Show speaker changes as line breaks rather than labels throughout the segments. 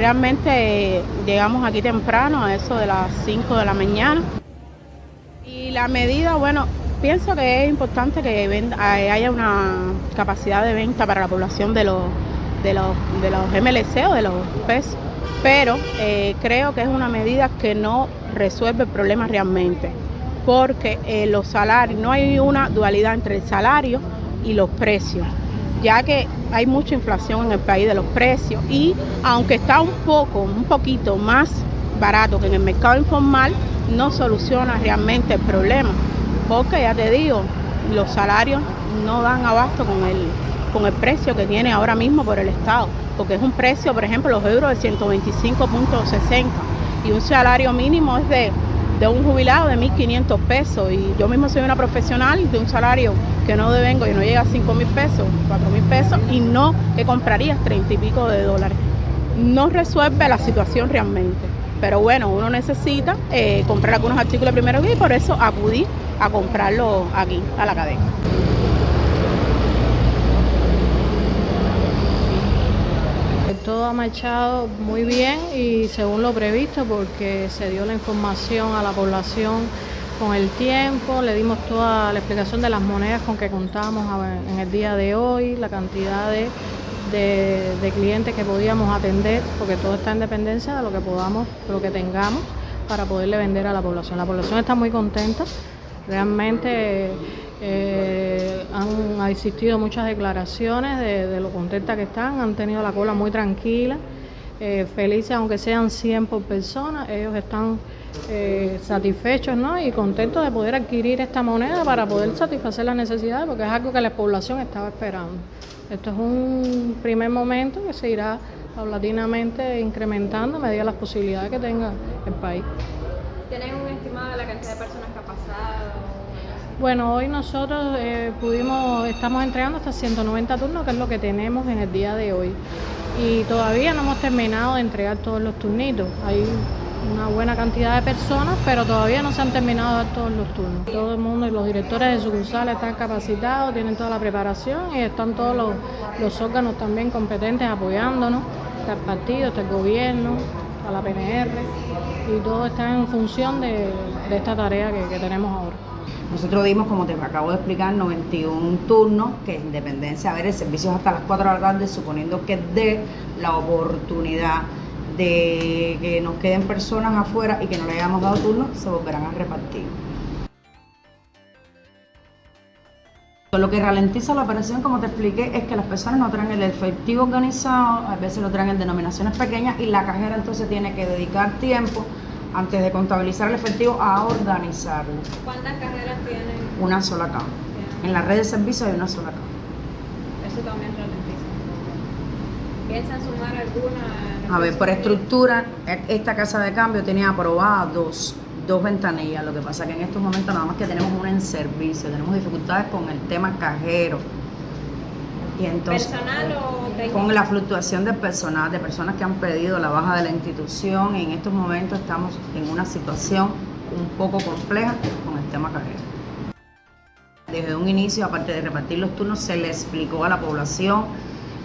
realmente llegamos aquí temprano, a eso de las 5 de la mañana. Y la medida, bueno, pienso que es importante que haya una capacidad de venta para la población de los, de los, de los MLC o de los PES, pero eh, creo que es una medida que no resuelve el problema realmente, porque eh, los salarios, no hay una dualidad entre el salario y los precios, ya que hay mucha inflación en el país de los precios y aunque está un poco, un poquito más barato que en el mercado informal, no soluciona realmente el problema, porque ya te digo, los salarios no dan abasto con el, con el precio que tiene ahora mismo por el Estado, porque es un precio, por ejemplo, los euros de 125.60 y un salario mínimo es de, de un jubilado de 1.500 pesos y yo mismo soy una profesional de un salario que no devengo y no llega a 5 mil pesos, 4 mil pesos y no que comprarías 30 y pico de dólares. No resuelve la situación realmente. Pero bueno, uno necesita eh, comprar algunos artículos primero y por eso acudí a comprarlo aquí, a la cadena.
Todo ha marchado muy bien y según lo previsto porque se dio la información a la población con el tiempo, le dimos toda la explicación de las monedas con que contamos en el día de hoy, la cantidad de de, clientes que podíamos atender, porque todo está en dependencia de lo que podamos, lo que tengamos para poderle vender a la población. La población está muy contenta, realmente eh, han existido muchas declaraciones de, lo contenta que están, han tenido la cola muy tranquila, eh, felices aunque sean 100 por persona, ellos están eh, satisfechos ¿no? y contentos de poder adquirir esta moneda para poder satisfacer las necesidades, porque es algo que la población estaba esperando. Esto es un primer momento que se irá paulatinamente incrementando a medida de las posibilidades que tenga el país.
¿Tienen un estimado de la cantidad de personas ha?
Bueno, hoy nosotros eh, pudimos, estamos entregando hasta 190 turnos, que es lo que tenemos en el día de hoy. Y todavía no hemos terminado de entregar todos los turnitos. Hay una buena cantidad de personas, pero todavía no se han terminado de dar todos los turnos. Todo el mundo y los directores de sucursales están capacitados, tienen toda la preparación y están todos los, órganos también competentes apoyándonos. Está el partido, está el gobierno, está la PNR y todo está en función de, esta tarea que tenemos ahora.
Nosotros dimos, como te acabo de explicar, 91 turnos, que en dependencia, a ver, el servicio es hasta las 4 de la tarde, suponiendo que dé la oportunidad de que nos queden personas afuera y que no le hayamos dado turno, se volverán a repartir. Lo que ralentiza la operación, como te expliqué, es que las personas no traen el efectivo organizado, a veces lo traen en denominaciones pequeñas y la cajera entonces tiene que dedicar tiempo antes de contabilizar el efectivo a organizarlo.
¿Cuántas cajeras tienen?
Una sola caja. En la red de servicios hay una sola caja.
Eso también ralentiza. ¿Piensan sumar alguna
a ver, por estructura, esta casa de cambio tenía aprobadas dos, dos ventanillas. Lo que pasa es que en estos momentos nada más que tenemos una en servicio, tenemos dificultades con el tema cajero.
Y entonces, ¿Personal o
Con la fluctuación de personal, de personas que han pedido la baja de la institución. En estos momentos estamos en una situación un poco compleja con el tema cajero. Desde un inicio, aparte de repartir los turnos, se le explicó a la población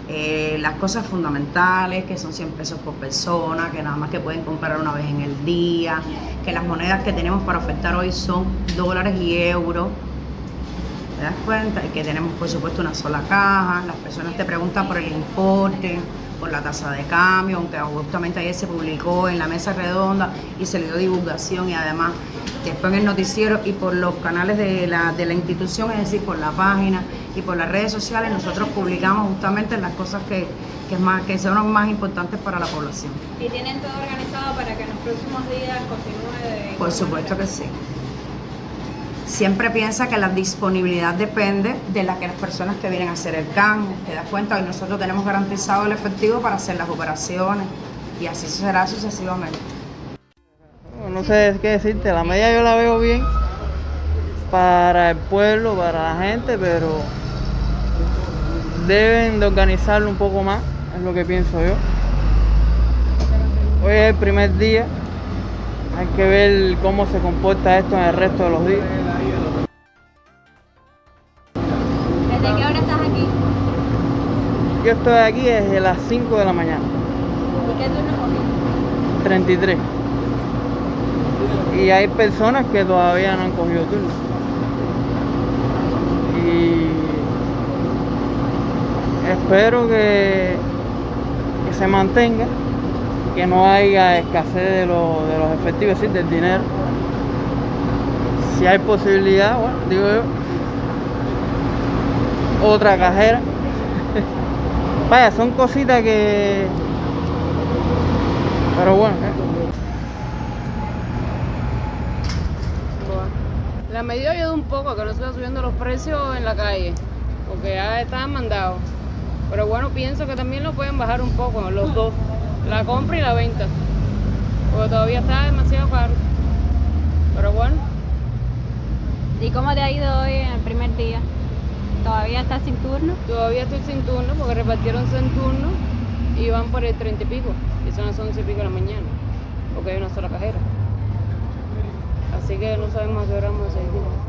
eh, las cosas fundamentales, que son 100 pesos por persona, que nada más que pueden comprar una vez en el día, que las monedas que tenemos para ofertar hoy son dólares y euros. ¿Te das cuenta? Y que tenemos, por supuesto, una sola caja. Las personas te preguntan por el importe por la tasa de cambio, aunque justamente ayer se publicó en la mesa redonda y se le dio divulgación y además después en el noticiero y por los canales de la, de la institución, es decir, por la página y por las redes sociales, nosotros publicamos justamente las cosas que, que, más, que son más importantes para la población.
¿Y tienen todo organizado para que en los próximos días continúe?
por supuesto que sí siempre piensa que la disponibilidad depende de las personas que vienen a hacer el cambio. Te das cuenta, hoy nosotros tenemos garantizado el efectivo para hacer las operaciones y así será sucesivamente.
No sé qué decirte, la media yo la veo bien para el pueblo, para la gente, pero deben de organizarlo un poco más, es lo que pienso yo. Hoy es el primer día, hay que ver cómo se comporta esto en el resto de los días. Yo estoy aquí desde las 5 de la mañana.
¿Y qué turno cogiste?
33. Y hay personas que todavía no han cogido turno. Y espero que, que se mantenga, que no haya escasez de, lo- de los efectivos, es decir, del dinero. Si hay posibilidad, bueno, digo yo, otra cajera. Vaya, son cositas que... Pero bueno, ¿eh?
La medida ayuda un poco a que no se están subiendo los precios en la calle, porque ya estaban mandados. Pero bueno, pienso que también lo pueden bajar un poco, los dos, la compra y la venta, porque todavía está demasiado caro. Pero bueno,
¿Y cómo te ha ido hoy en el primer día? ¿Todavía estás sin turno?
todavía estoy sin turno porque repartieron en turno y van por el 30 y pico, y son las 11 y pico de la mañana, porque hay una sola cajera. Así que no sabemos a qué hora vamos a seguir.